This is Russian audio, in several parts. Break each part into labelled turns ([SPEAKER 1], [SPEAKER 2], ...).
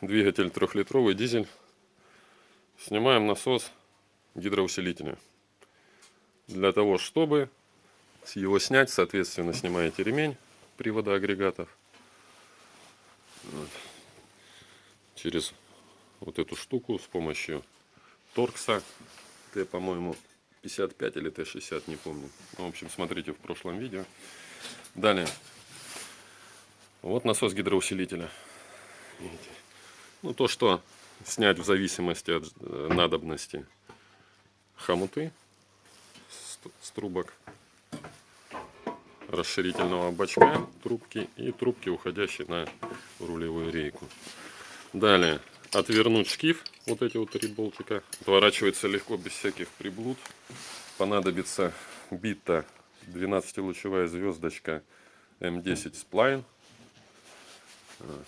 [SPEAKER 1] двигатель трехлитровый дизель. Снимаем насос гидроусилителя. Для того, чтобы его снять, соответственно, снимаете ремень привода агрегатов. Через вот эту штуку с помощью торкса. Т, по-моему, 55 или Т60, не помню. Ну, в общем, смотрите в прошлом видео. Далее. Вот насос гидроусилителя. Видите? Ну, то, что снять в зависимости от э, надобности хомуты с трубок расширительного бачка, трубки и трубки, уходящие на рулевую рейку. Далее отвернуть шкив, вот эти вот три болтика. Отворачивается легко, без всяких приблуд. Понадобится бита 12-лучевая звездочка М10 сплайн. Вот.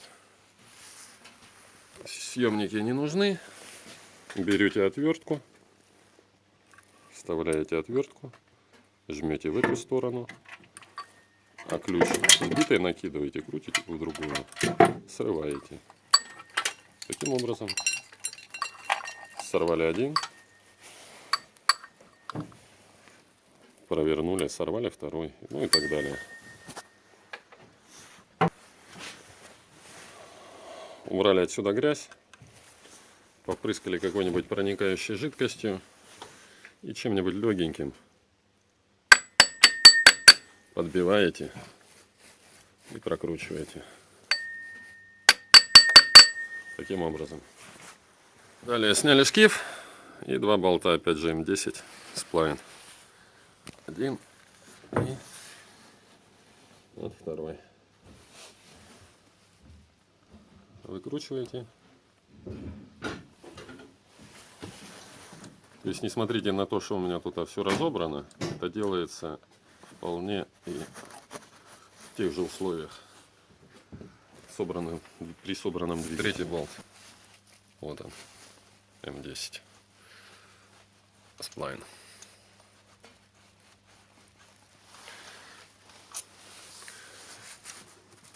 [SPEAKER 1] Съемники не нужны. Берете отвертку, вставляете отвертку, жмете в эту сторону, а ключ сбитой накидываете, крутите в другую, срываете. Таким образом сорвали один, провернули, сорвали второй, ну и так далее. Убрали отсюда грязь, попрыскали какой-нибудь проникающей жидкостью и чем-нибудь легеньким подбиваете и прокручиваете. Таким образом. Далее сняли шкив и два болта, опять же М10 сплайн. Один и вот второй. Выкручиваете. То есть не смотрите на то, что у меня тут все разобрано. Это делается вполне и в тех же условиях собранным, при собранном двигателе. Третий болт. Вот он. М10. Сплайн.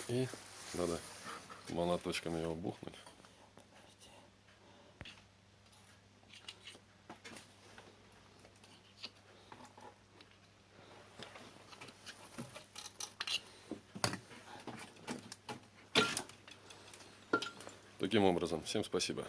[SPEAKER 1] И надо молоточком его бухнуть. Таким образом, всем спасибо.